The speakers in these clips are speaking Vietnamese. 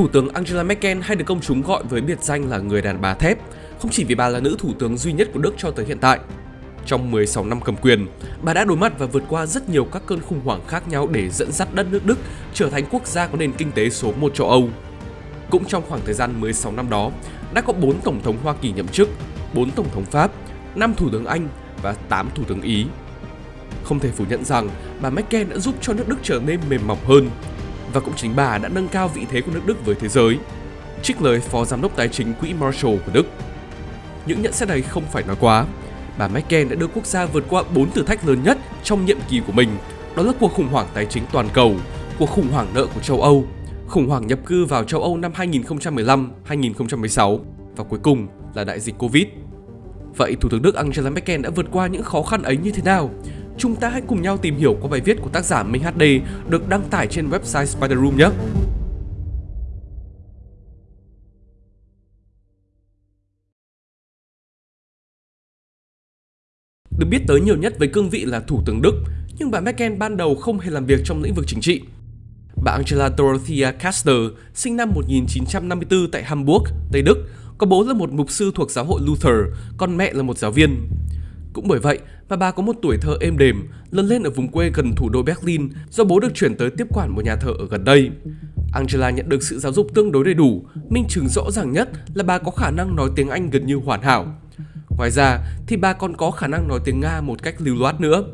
Thủ tướng Angela Merkel hay được công chúng gọi với biệt danh là người đàn bà thép, không chỉ vì bà là nữ thủ tướng duy nhất của Đức cho tới hiện tại. Trong 16 năm cầm quyền, bà đã đối mặt và vượt qua rất nhiều các cơn khủng hoảng khác nhau để dẫn dắt đất nước Đức trở thành quốc gia có nền kinh tế số 1 châu Âu. Cũng trong khoảng thời gian 16 năm đó, đã có 4 tổng thống Hoa Kỳ nhậm chức, 4 tổng thống Pháp, 5 thủ tướng Anh và 8 thủ tướng Ý. Không thể phủ nhận rằng bà Merkel đã giúp cho nước Đức trở nên mềm mỏng hơn và cũng chính bà đã nâng cao vị thế của nước Đức với thế giới. Trích lời Phó Giám đốc Tài chính Quỹ Marshall của Đức. Những nhận xét này không phải nói quá. Bà Merkel đã đưa quốc gia vượt qua 4 thử thách lớn nhất trong nhiệm kỳ của mình, đó là cuộc khủng hoảng tài chính toàn cầu, cuộc khủng hoảng nợ của châu Âu, khủng hoảng nhập cư vào châu Âu năm 2015-2016 và cuối cùng là đại dịch Covid. Vậy Thủ tướng Đức Angela Merkel đã vượt qua những khó khăn ấy như thế nào? Chúng ta hãy cùng nhau tìm hiểu qua bài viết của tác giả Minh HD được đăng tải trên website Spider Room nhé! Được biết tới nhiều nhất với cương vị là Thủ tướng Đức, nhưng bà Merkel ban đầu không hề làm việc trong lĩnh vực chính trị. Bà Angela Dorothea Kastner, sinh năm 1954 tại Hamburg, Tây Đức, có bố là một mục sư thuộc giáo hội Luther, còn mẹ là một giáo viên. Cũng bởi vậy mà bà có một tuổi thơ êm đềm, lớn lên ở vùng quê gần thủ đô Berlin do bố được chuyển tới tiếp quản một nhà thờ ở gần đây. Angela nhận được sự giáo dục tương đối đầy đủ, minh chứng rõ ràng nhất là bà có khả năng nói tiếng Anh gần như hoàn hảo. Ngoài ra thì bà còn có khả năng nói tiếng Nga một cách lưu loát nữa.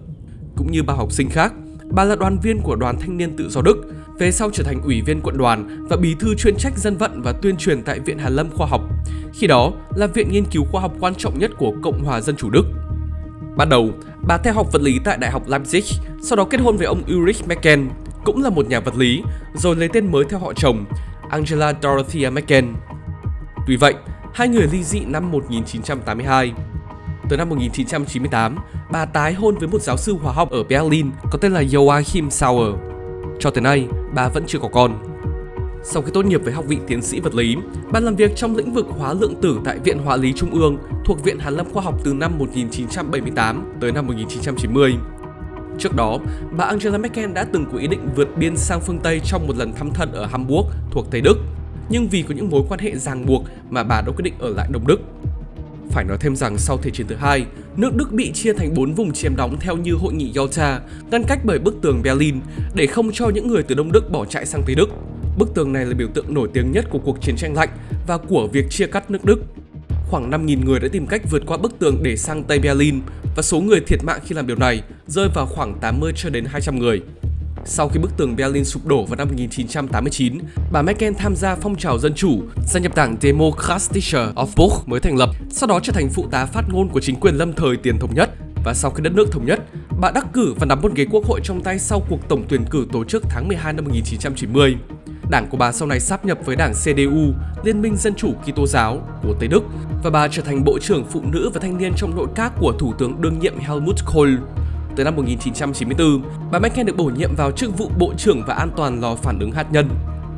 Cũng như bao học sinh khác, bà là đoàn viên của đoàn thanh niên tự do Đức, về sau trở thành ủy viên quận đoàn và bí thư chuyên trách dân vận và tuyên truyền tại Viện Hàn Lâm Khoa học. Khi đó là viện nghiên cứu khoa học quan trọng nhất của Cộng hòa Dân chủ Đức. Ban đầu, bà theo học vật lý tại Đại học Leipzig, sau đó kết hôn với ông Ulrich Mecken cũng là một nhà vật lý, rồi lấy tên mới theo họ chồng, Angela Dorothea Mecken. Tuy vậy, hai người ly dị năm 1982. Tới năm 1998, bà tái hôn với một giáo sư hóa học ở Berlin có tên là Joachim Sauer. Cho tới nay, bà vẫn chưa có con. Sau khi tốt nghiệp với học vị tiến sĩ vật lý, bà làm việc trong lĩnh vực hóa lượng tử tại Viện Hóa lý Trung ương thuộc Viện Hàn Lâm Khoa học từ năm 1978 tới năm 1990. Trước đó, bà Angela Merkel đã từng có ý định vượt biên sang phương Tây trong một lần thăm thân ở Hamburg thuộc Tây Đức, nhưng vì có những mối quan hệ ràng buộc mà bà đã quyết định ở lại Đông Đức. Phải nói thêm rằng sau Thế chiến thứ hai, nước Đức bị chia thành 4 vùng chiếm đóng theo như hội nghị Yalta, ngăn cách bởi bức tường Berlin để không cho những người từ Đông Đức bỏ chạy sang Tây Đức. Bức tường này là biểu tượng nổi tiếng nhất của cuộc chiến tranh lạnh và của việc chia cắt nước Đức. Khoảng 5.000 người đã tìm cách vượt qua bức tường để sang Tây Berlin và số người thiệt mạng khi làm điều này rơi vào khoảng 80 cho đến 200 người. Sau khi bức tường Berlin sụp đổ vào năm 1989, bà Merkel tham gia phong trào dân chủ, gia nhập đảng Demokratische Aufbruch mới thành lập, sau đó trở thành phụ tá phát ngôn của chính quyền lâm thời tiền thống nhất. Và sau khi đất nước thống nhất, bà đắc cử và nắm một ghế quốc hội trong tay sau cuộc tổng tuyển cử tổ chức tháng 12 năm 1990. Đảng của bà sau này sáp nhập với đảng CDU, Liên minh Dân chủ Kitô giáo của Tây Đức và bà trở thành Bộ trưởng Phụ nữ và Thanh niên trong nội các của Thủ tướng đương nhiệm Helmut Kohl. Tới năm 1994, bà Merkel được bổ nhiệm vào chức vụ Bộ trưởng và An toàn lò phản ứng hạt nhân.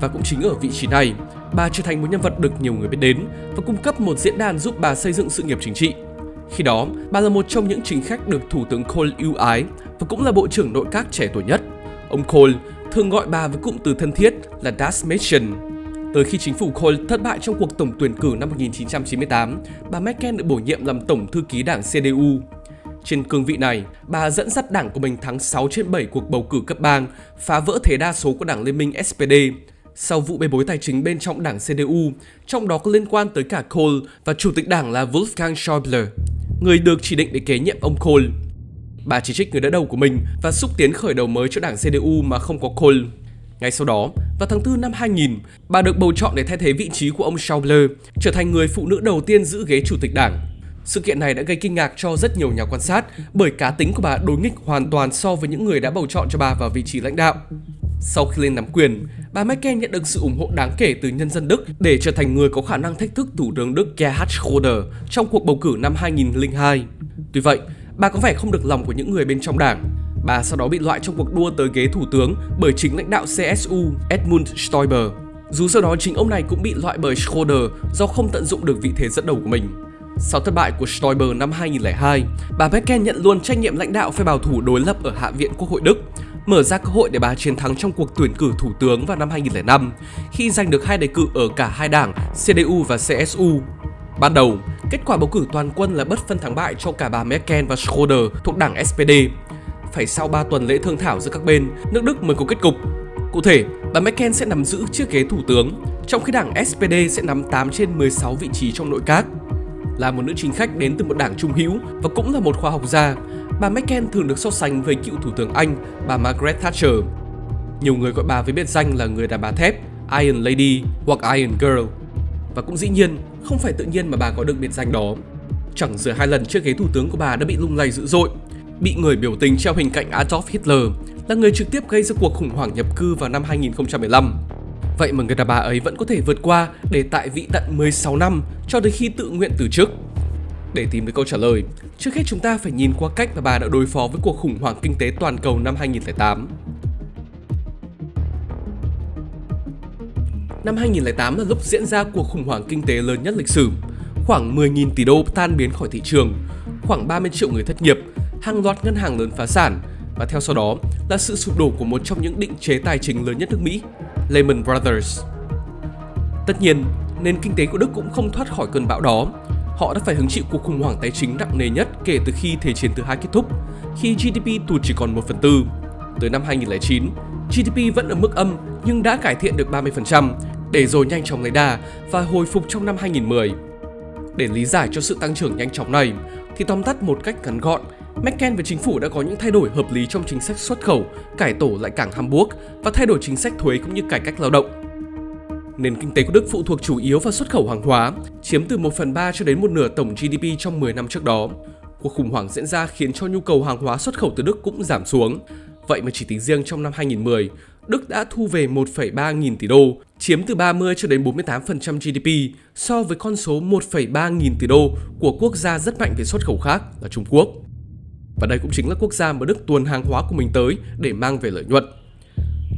Và cũng chính ở vị trí này, bà trở thành một nhân vật được nhiều người biết đến và cung cấp một diễn đàn giúp bà xây dựng sự nghiệp chính trị. Khi đó, bà là một trong những chính khách được Thủ tướng Kohl ưu ái và cũng là Bộ trưởng nội các trẻ tuổi nhất. Ông Kohl thường gọi bà với cụm từ thân thiết là Das Mädchen. Tới khi chính phủ Kohl thất bại trong cuộc tổng tuyển cử năm 1998, bà Merkel được bổ nhiệm làm tổng thư ký đảng CDU. Trên cương vị này, bà dẫn dắt đảng của mình thắng 6 trên 7 cuộc bầu cử cấp bang, phá vỡ thế đa số của đảng Liên minh SPD. Sau vụ bê bối tài chính bên trong đảng CDU, trong đó có liên quan tới cả Kohl và chủ tịch đảng là Wolfgang Schäuble, người được chỉ định để kế nhiệm ông Kohl. Bà chỉ trích người đỡ đầu của mình và xúc tiến khởi đầu mới cho đảng CDU mà không có Kohl. Ngay sau đó, vào tháng 4 năm 2000, bà được bầu chọn để thay thế vị trí của ông Schäuble, trở thành người phụ nữ đầu tiên giữ ghế chủ tịch đảng. Sự kiện này đã gây kinh ngạc cho rất nhiều nhà quan sát bởi cá tính của bà đối nghịch hoàn toàn so với những người đã bầu chọn cho bà vào vị trí lãnh đạo. Sau khi lên nắm quyền, bà Merkel nhận được sự ủng hộ đáng kể từ nhân dân Đức để trở thành người có khả năng thách thức Thủ tướng Đức Gerhard Schröder trong cuộc bầu cử năm 2002. Tuy vậy, bà có vẻ không được lòng của những người bên trong đảng. Bà sau đó bị loại trong cuộc đua tới ghế thủ tướng bởi chính lãnh đạo CSU Edmund Stoiber. Dù sau đó chính ông này cũng bị loại bởi Schroeder do không tận dụng được vị thế dẫn đầu của mình. Sau thất bại của Stoiber năm 2002, bà Merkel nhận luôn trách nhiệm lãnh đạo phe bảo thủ đối lập ở Hạ viện Quốc hội Đức, mở ra cơ hội để bà chiến thắng trong cuộc tuyển cử thủ tướng vào năm 2005 khi giành được hai đề cử ở cả hai đảng CDU và CSU. Ban đầu, kết quả bầu cử toàn quân là bất phân thắng bại cho cả bà Merkel và Schröder thuộc đảng SPD. Phải sau 3 tuần lễ thương thảo giữa các bên, nước Đức mới có kết cục. Cụ thể, bà Merkel sẽ nắm giữ chiếc ghế thủ tướng, trong khi đảng SPD sẽ nắm 8 trên 16 vị trí trong nội các. Là một nữ chính khách đến từ một đảng trung hữu và cũng là một khoa học gia, bà Merkel thường được so sánh với cựu thủ tướng Anh, bà Margaret Thatcher. Nhiều người gọi bà với biệt danh là người đàn bà thép, Iron Lady hoặc Iron Girl. Và cũng dĩ nhiên, không phải tự nhiên mà bà có được biệt danh đó. Chẳng giữa hai lần chiếc ghế thủ tướng của bà đã bị lung lay dữ dội. Bị người biểu tình treo hình cạnh Adolf Hitler là người trực tiếp gây ra cuộc khủng hoảng nhập cư vào năm 2015. Vậy mà người đàn bà ấy vẫn có thể vượt qua để tại vị tận 16 năm cho đến khi tự nguyện từ chức. Để tìm được câu trả lời, trước hết chúng ta phải nhìn qua cách mà bà đã đối phó với cuộc khủng hoảng kinh tế toàn cầu năm 2008. Năm 2008 là lúc diễn ra cuộc khủng hoảng kinh tế lớn nhất lịch sử. Khoảng 10.000 tỷ đô tan biến khỏi thị trường, khoảng 30 triệu người thất nghiệp, hàng loạt ngân hàng lớn phá sản và theo sau đó là sự sụp đổ của một trong những định chế tài chính lớn nhất nước Mỹ, Lehman Brothers. Tất nhiên, nền kinh tế của Đức cũng không thoát khỏi cơn bão đó. Họ đã phải hứng chịu cuộc khủng hoảng tài chính nặng nề nhất kể từ khi Thế chiến thứ hai kết thúc, khi GDP tụt chỉ còn 1 phần tư. Tới năm 2009, GDP vẫn ở mức âm nhưng đã cải thiện được 30%, để rồi nhanh chóng lấy đà và hồi phục trong năm 2010. Để lý giải cho sự tăng trưởng nhanh chóng này, thì tóm tắt một cách ngắn gọn, Merkel và chính phủ đã có những thay đổi hợp lý trong chính sách xuất khẩu, cải tổ lại cảng Hamburg và thay đổi chính sách thuế cũng như cải cách lao động. Nền kinh tế của Đức phụ thuộc chủ yếu vào xuất khẩu hàng hóa, chiếm từ 1 phần 3 cho đến một nửa tổng GDP trong 10 năm trước đó. Cuộc khủng hoảng diễn ra khiến cho nhu cầu hàng hóa xuất khẩu từ Đức cũng giảm xuống. Vậy mà chỉ tính riêng trong năm 2010, Đức đã thu về 1,3 nghìn tỷ đô, chiếm từ 30 cho đến 48% GDP so với con số 1,3 nghìn tỷ đô của quốc gia rất mạnh về xuất khẩu khác là Trung Quốc. Và đây cũng chính là quốc gia mà Đức tuồn hàng hóa của mình tới để mang về lợi nhuận.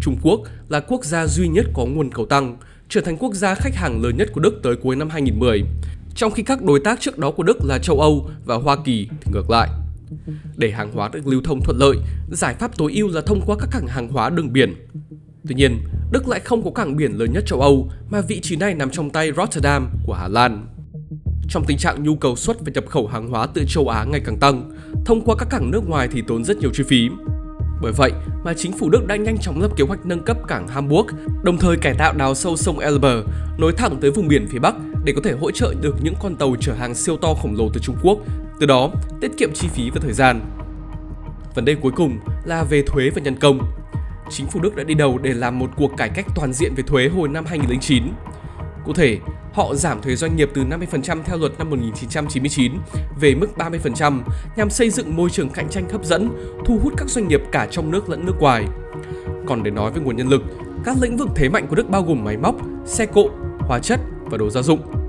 Trung Quốc là quốc gia duy nhất có nguồn cầu tăng, trở thành quốc gia khách hàng lớn nhất của Đức tới cuối năm 2010, trong khi các đối tác trước đó của Đức là châu Âu và Hoa Kỳ thì ngược lại. Để hàng hóa được lưu thông thuận lợi, giải pháp tối ưu là thông qua các cảng hàng hóa đường biển. Tuy nhiên, Đức lại không có cảng biển lớn nhất châu Âu mà vị trí này nằm trong tay Rotterdam của Hà Lan. Trong tình trạng nhu cầu xuất và nhập khẩu hàng hóa từ châu Á ngày càng tăng, thông qua các cảng nước ngoài thì tốn rất nhiều chi phí. Bởi vậy mà chính phủ Đức đã nhanh chóng lập kế hoạch nâng cấp cảng Hamburg, đồng thời cải tạo đào sâu sông Elbe, nối thẳng tới vùng biển phía Bắc để có thể hỗ trợ được những con tàu chở hàng siêu to khổng lồ từ Trung Quốc, từ đó tiết kiệm chi phí và thời gian. Vấn đề cuối cùng là về thuế và nhân công. Chính phủ Đức đã đi đầu để làm một cuộc cải cách toàn diện về thuế hồi năm 2009. Cụ thể, họ giảm thuế doanh nghiệp từ 50% theo luật năm 1999 về mức 30% nhằm xây dựng môi trường cạnh tranh hấp dẫn, thu hút các doanh nghiệp cả trong nước lẫn nước ngoài. Còn để nói về nguồn nhân lực, các lĩnh vực thế mạnh của Đức bao gồm máy móc, xe cộ, hóa chất và đồ gia dụng.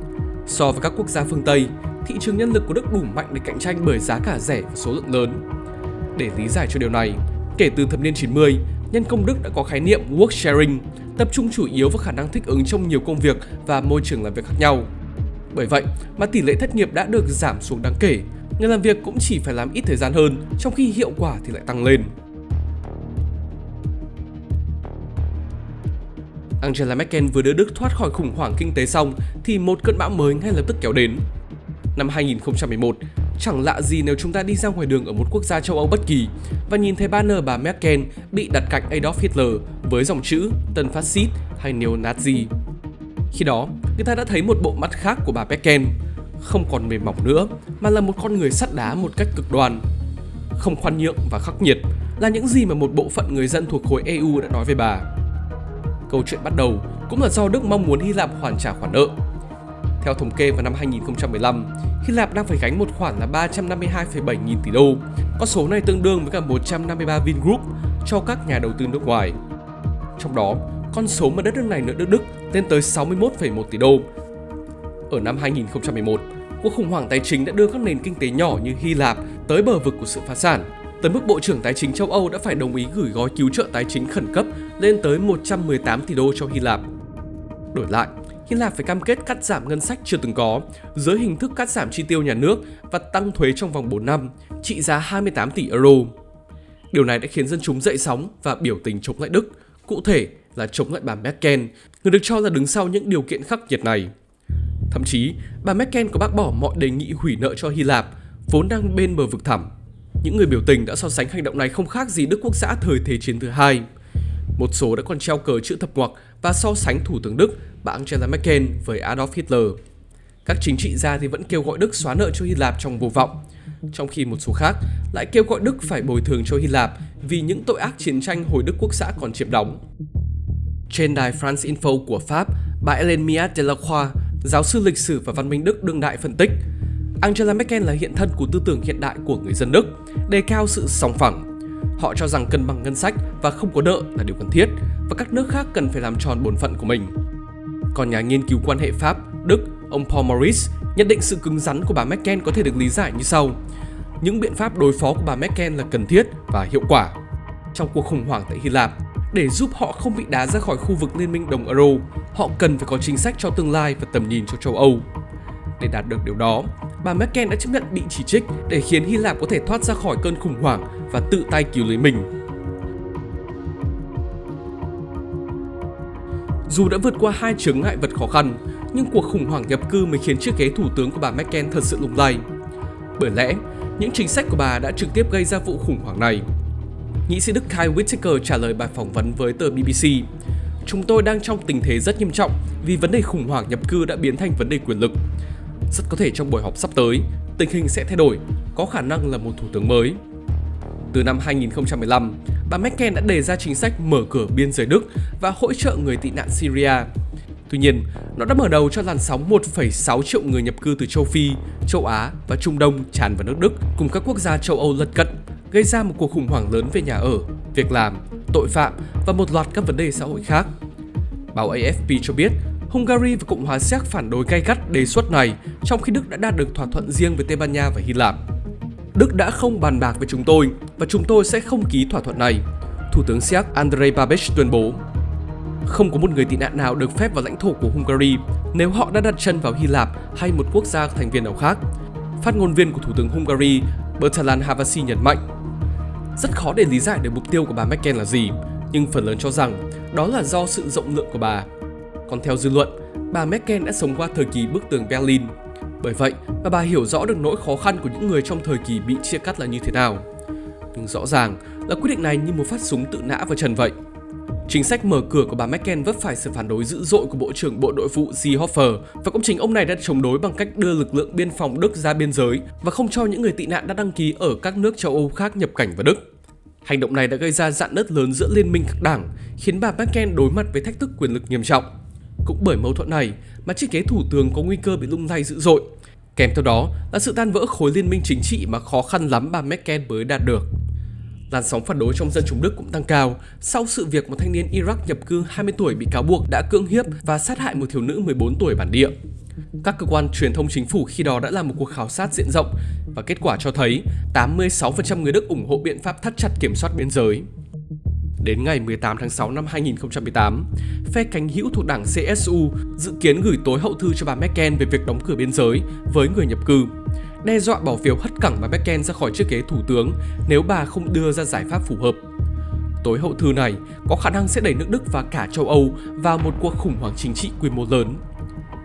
So với các quốc gia phương Tây, thị trường nhân lực của Đức đủ mạnh để cạnh tranh bởi giá cả rẻ và số lượng lớn. Để lý giải cho điều này, kể từ thập niên 90, nhân công Đức đã có khái niệm work sharing, tập trung chủ yếu vào khả năng thích ứng trong nhiều công việc và môi trường làm việc khác nhau. Bởi vậy mà tỷ lệ thất nghiệp đã được giảm xuống đáng kể, người làm việc cũng chỉ phải làm ít thời gian hơn, trong khi hiệu quả thì lại tăng lên. Angela Merkel vừa đưa Đức thoát khỏi khủng hoảng kinh tế xong thì một cơn bão mới ngay lập tức kéo đến. Năm 2011, chẳng lạ gì nếu chúng ta đi ra ngoài đường ở một quốc gia châu Âu bất kỳ và nhìn thấy banner bà Merkel bị đặt cạnh Adolf Hitler với dòng chữ tân phát xít hay neo-Nazi. Khi đó, người ta đã thấy một bộ mắt khác của bà Merkel, không còn mềm mỏng nữa mà là một con người sắt đá một cách cực đoan. Không khoan nhượng và khắc nghiệt là những gì mà một bộ phận người dân thuộc khối EU đã nói về bà. Câu chuyện bắt đầu cũng là do Đức mong muốn Hy Lạp hoàn trả khoản nợ. Theo thống kê vào năm 2015, Hy Lạp đang phải gánh một khoản là 352,7 nghìn tỷ đô. Con số này tương đương với cả 153 Vingroup cho các nhà đầu tư nước ngoài. Trong đó, con số mà đất nước này nợ nước Đức lên tới 61,1 tỷ đô. Ở năm 2011, cuộc khủng hoảng tài chính đã đưa các nền kinh tế nhỏ như Hy Lạp tới bờ vực của sự phá sản. Tới mức Bộ trưởng Tài chính châu Âu đã phải đồng ý gửi gói cứu trợ tài chính khẩn cấp lên tới 118 tỷ đô cho Hy Lạp. Đổi lại, Hy Lạp phải cam kết cắt giảm ngân sách chưa từng có dưới hình thức cắt giảm chi tiêu nhà nước và tăng thuế trong vòng 4 năm, trị giá 28 tỷ euro. Điều này đã khiến dân chúng dậy sóng và biểu tình chống lại Đức, cụ thể là chống lại bà Merkel, người được cho là đứng sau những điều kiện khắc nghiệt này. Thậm chí, bà Merkel có bác bỏ mọi đề nghị hủy nợ cho Hy Lạp, vốn đang bên bờ vực thẳm. Những người biểu tình đã so sánh hành động này không khác gì Đức Quốc xã thời Thế chiến thứ hai. Một số đã còn treo cờ chữ thập ngoặc và so sánh Thủ tướng Đức bà Angela Merkel với Adolf Hitler. Các chính trị gia thì vẫn kêu gọi Đức xóa nợ cho Hy Lạp trong vô vọng, trong khi một số khác lại kêu gọi Đức phải bồi thường cho Hy Lạp vì những tội ác chiến tranh hồi Đức Quốc xã còn chiếm đóng. Trên đài France Info của Pháp, bà Hélène Miat Delacroix, giáo sư lịch sử và văn minh Đức đương đại phân tích, Angela Merkel là hiện thân của tư tưởng hiện đại của người dân Đức, đề cao sự song phẳng. Họ cho rằng cân bằng ngân sách và không có nợ là điều cần thiết và các nước khác cần phải làm tròn bổn phận của mình. Còn nhà nghiên cứu quan hệ Pháp, Đức, ông Paul Maurice nhận định sự cứng rắn của bà Merkel có thể được lý giải như sau. Những biện pháp đối phó của bà Merkel là cần thiết và hiệu quả. Trong cuộc khủng hoảng tại Hy Lạp, để giúp họ không bị đá ra khỏi khu vực liên minh đồng euro, họ cần phải có chính sách cho tương lai và tầm nhìn cho châu Âu. Để đạt được điều đó, bà Merkel đã chấp nhận bị chỉ trích để khiến Hy Lạp có thể thoát ra khỏi cơn khủng hoảng và tự tay cứu lấy mình. Dù đã vượt qua hai chướng ngại vật khó khăn, nhưng cuộc khủng hoảng nhập cư mới khiến chiếc ghế thủ tướng của bà Merkel thật sự lung lay. Bởi lẽ, những chính sách của bà đã trực tiếp gây ra vụ khủng hoảng này. Nghị sĩ Đức Kai Whittaker trả lời bài phỏng vấn với tờ BBC. Chúng tôi đang trong tình thế rất nghiêm trọng vì vấn đề khủng hoảng nhập cư đã biến thành vấn đề quyền lực. Rất có thể trong buổi họp sắp tới, tình hình sẽ thay đổi, có khả năng là một thủ tướng mới. Từ năm 2015, bà Merkel đã đề ra chính sách mở cửa biên giới Đức và hỗ trợ người tị nạn Syria. Tuy nhiên, nó đã mở đầu cho làn sóng 1,6 triệu người nhập cư từ châu Phi, châu Á và Trung Đông tràn vào nước Đức cùng các quốc gia châu Âu lân cận, gây ra một cuộc khủng hoảng lớn về nhà ở, việc làm, tội phạm và một loạt các vấn đề xã hội khác. Báo AFP cho biết, Hungary và Cộng hòa Séc phản đối gay gắt đề xuất này, trong khi Đức đã đạt được thỏa thuận riêng với Tây Ban Nha và Hy Lạp. Đức đã không bàn bạc với chúng tôi và chúng tôi sẽ không ký thỏa thuận này, Thủ tướng Séc Andrei Babiš tuyên bố. Không có một người tị nạn nào được phép vào lãnh thổ của Hungary nếu họ đã đặt chân vào Hy Lạp hay một quốc gia thành viên nào khác. Phát ngôn viên của Thủ tướng Hungary Bertalan Havasi nhấn mạnh. Rất khó để lý giải được mục tiêu của bà Merkel là gì, nhưng phần lớn cho rằng đó là do sự rộng lượng của bà. Còn theo dư luận, bà Merkel đã sống qua thời kỳ bức tường Berlin. Bởi vậy mà bà hiểu rõ được nỗi khó khăn của những người trong thời kỳ bị chia cắt là như thế nào. Nhưng rõ ràng là quyết định này như một phát súng tự nã vào trần vậy. Chính sách mở cửa của bà Merkel vấp phải sự phản đối dữ dội của Bộ trưởng Bộ Nội vụ Seehofer và cũng chính ông này đã chống đối bằng cách đưa lực lượng biên phòng Đức ra biên giới và không cho những người tị nạn đã đăng ký ở các nước châu Âu khác nhập cảnh vào Đức. Hành động này đã gây ra dạn nứt lớn giữa liên minh các đảng, khiến bà Merkel đối mặt với thách thức quyền lực nghiêm trọng. Cũng bởi mâu thuẫn này mà chiếc ghế thủ tướng có nguy cơ bị lung lay dữ dội. Kèm theo đó là sự tan vỡ khối liên minh chính trị mà khó khăn lắm bà Merkel mới đạt được. Làn sóng phản đối trong dân chúng Đức cũng tăng cao sau sự việc một thanh niên Iraq nhập cư 20 tuổi bị cáo buộc đã cưỡng hiếp và sát hại một thiếu nữ 14 tuổi bản địa. Các cơ quan truyền thông chính phủ khi đó đã làm một cuộc khảo sát diện rộng và kết quả cho thấy 86% người Đức ủng hộ biện pháp thắt chặt kiểm soát biên giới. Đến ngày 18 tháng 6 năm 2018, phe cánh hữu thuộc đảng CSU dự kiến gửi tối hậu thư cho bà Merkel về việc đóng cửa biên giới với người nhập cư, đe dọa bỏ phiếu hất cẳng bà Merkel ra khỏi chiếc ghế thủ tướng nếu bà không đưa ra giải pháp phù hợp. Tối hậu thư này có khả năng sẽ đẩy nước Đức và cả châu Âu vào một cuộc khủng hoảng chính trị quy mô lớn.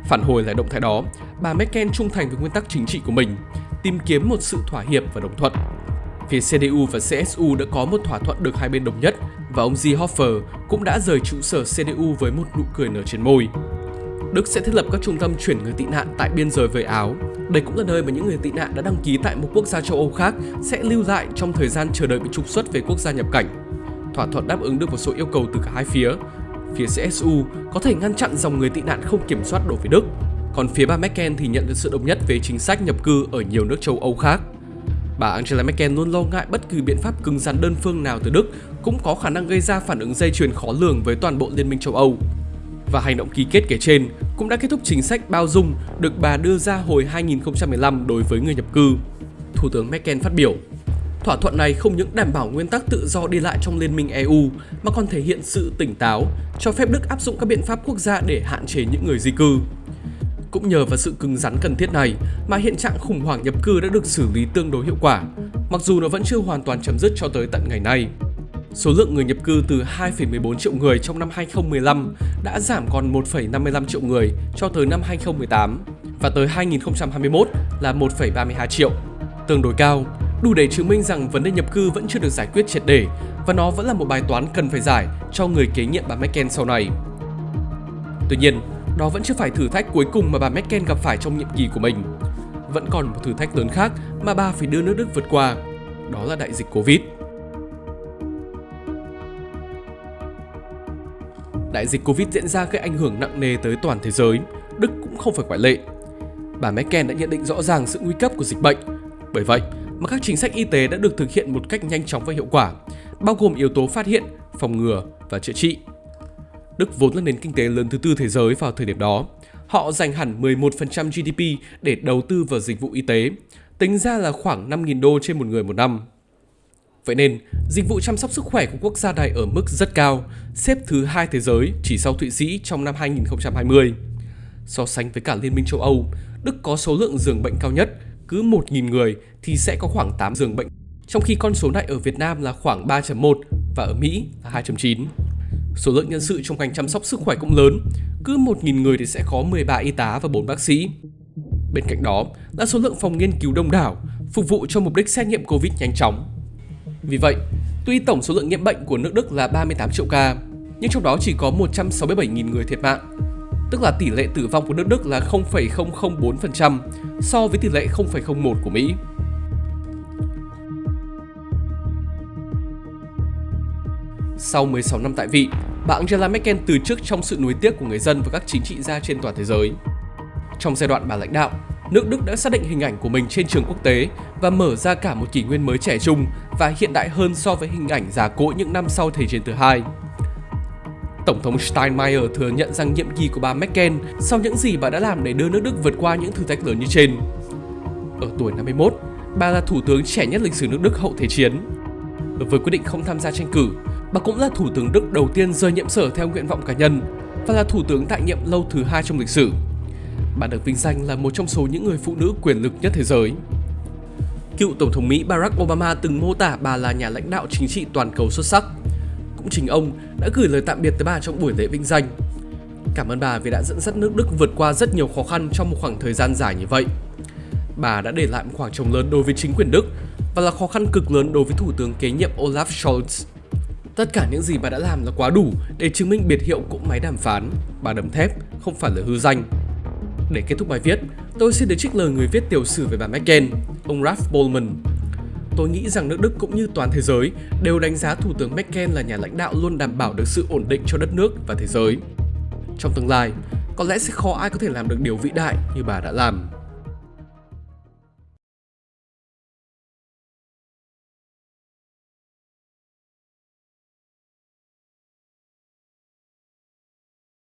Phản hồi lại động thái đó, bà Merkel trung thành với nguyên tắc chính trị của mình, tìm kiếm một sự thỏa hiệp và đồng thuận. Phía CDU và CSU đã có một thỏa thuận được hai bên đồng nhất và ông Seehofer cũng đã rời trụ sở CDU với một nụ cười nở trên môi. Đức sẽ thiết lập các trung tâm chuyển người tị nạn tại biên giới với Áo. Đây cũng là nơi mà những người tị nạn đã đăng ký tại một quốc gia châu Âu khác sẽ lưu lại trong thời gian chờ đợi bị trục xuất về quốc gia nhập cảnh. Thỏa thuận đáp ứng được một số yêu cầu từ cả hai phía. Phía CSU có thể ngăn chặn dòng người tị nạn không kiểm soát đổ về Đức, còn phía bà Merkel thì nhận được sự đồng nhất về chính sách nhập cư ở nhiều nước châu Âu khác. Bà Angela Merkel luôn lo ngại bất kỳ biện pháp cứng rắn đơn phương nào từ Đức cũng có khả năng gây ra phản ứng dây chuyền khó lường với toàn bộ Liên minh châu Âu. Và hành động ký kết kể trên cũng đã kết thúc chính sách bao dung được bà đưa ra hồi 2015 đối với người nhập cư. Thủ tướng Merkel phát biểu, Thỏa thuận này không những đảm bảo nguyên tắc tự do đi lại trong Liên minh EU mà còn thể hiện sự tỉnh táo, cho phép Đức áp dụng các biện pháp quốc gia để hạn chế những người di cư. Cũng nhờ vào sự cứng rắn cần thiết này mà hiện trạng khủng hoảng nhập cư đã được xử lý tương đối hiệu quả mặc dù nó vẫn chưa hoàn toàn chấm dứt cho tới tận ngày nay. Số lượng người nhập cư từ 2,14 triệu người trong năm 2015 đã giảm còn 1,55 triệu người cho tới năm 2018 và tới 2021 là 1,32 triệu. Tương đối cao, đủ để chứng minh rằng vấn đề nhập cư vẫn chưa được giải quyết triệt để và nó vẫn là một bài toán cần phải giải cho người kế nhiệm bà Merkel sau này. Tuy nhiên, đó vẫn chưa phải thử thách cuối cùng mà bà Merkel gặp phải trong nhiệm kỳ của mình. Vẫn còn một thử thách lớn khác mà bà phải đưa nước Đức vượt qua, đó là đại dịch Covid. Đại dịch Covid diễn ra gây ảnh hưởng nặng nề tới toàn thế giới, Đức cũng không phải ngoại lệ. Bà Merkel đã nhận định rõ ràng sự nguy cấp của dịch bệnh. Bởi vậy, mà các chính sách y tế đã được thực hiện một cách nhanh chóng và hiệu quả, bao gồm yếu tố phát hiện, phòng ngừa và chữa trị. Đức vốn là nền kinh tế lớn thứ tư thế giới vào thời điểm đó. Họ dành hẳn 11% GDP để đầu tư vào dịch vụ y tế, tính ra là khoảng 5.000 đô trên một người một năm. Vậy nên, dịch vụ chăm sóc sức khỏe của quốc gia này ở mức rất cao, xếp thứ hai thế giới chỉ sau Thụy Sĩ trong năm 2020. So sánh với cả Liên minh châu Âu, Đức có số lượng giường bệnh cao nhất, cứ 1.000 người thì sẽ có khoảng 8 giường bệnh, trong khi con số này ở Việt Nam là khoảng 3.1 và ở Mỹ là 2.9. Số lượng nhân sự trong ngành chăm sóc sức khỏe cũng lớn, cứ 1.000 người thì sẽ có 13 y tá và 4 bác sĩ. Bên cạnh đó là số lượng phòng nghiên cứu đông đảo, phục vụ cho mục đích xét nghiệm Covid nhanh chóng. Vì vậy, tuy tổng số lượng nhiễm bệnh của nước Đức là 38 triệu ca, nhưng trong đó chỉ có 167.000 người thiệt mạng, tức là tỷ lệ tử vong của nước Đức là 0,004% so với tỷ lệ 0,01 của Mỹ. Sau 16 năm tại vị, bà Angela Merkel từ chức trong sự nuối tiếc của người dân và các chính trị gia trên toàn thế giới. Trong giai đoạn bà lãnh đạo, nước Đức đã xác định hình ảnh của mình trên trường quốc tế và mở ra cả một kỷ nguyên mới trẻ trung và hiện đại hơn so với hình ảnh già cỗi những năm sau Thế chiến thứ hai. Tổng thống Steinmeier thừa nhận rằng nhiệm kỳ của bà Merkel sau những gì bà đã làm để đưa nước Đức vượt qua những thử thách lớn như trên. Ở tuổi 51, bà là thủ tướng trẻ nhất lịch sử nước Đức hậu Thế chiến. Với quyết định không tham gia tranh cử, bà cũng là thủ tướng Đức đầu tiên rời nhiệm sở theo nguyện vọng cá nhân và là thủ tướng tại nhiệm lâu thứ hai trong lịch sử. Bà được vinh danh là một trong số những người phụ nữ quyền lực nhất thế giới. Cựu Tổng thống Mỹ Barack Obama từng mô tả bà là nhà lãnh đạo chính trị toàn cầu xuất sắc. Cũng chính ông đã gửi lời tạm biệt tới bà trong buổi lễ vinh danh. Cảm ơn bà vì đã dẫn dắt nước Đức vượt qua rất nhiều khó khăn trong một khoảng thời gian dài như vậy. Bà đã để lại một khoảng trống lớn đối với chính quyền Đức và là khó khăn cực lớn đối với Thủ tướng kế nhiệm Olaf Scholz. Tất cả những gì bà đã làm là quá đủ để chứng minh biệt hiệu cỗ máy đàm phán, bà đấm thép, không phải là hư danh. Để kết thúc bài viết, tôi xin được trích lời người viết tiểu sử về bà Merkel, ông Ralph Bollman. Tôi nghĩ rằng nước Đức cũng như toàn thế giới đều đánh giá Thủ tướng Merkel là nhà lãnh đạo luôn đảm bảo được sự ổn định cho đất nước và thế giới. Trong tương lai, có lẽ sẽ khó ai có thể làm được điều vĩ đại như bà đã làm.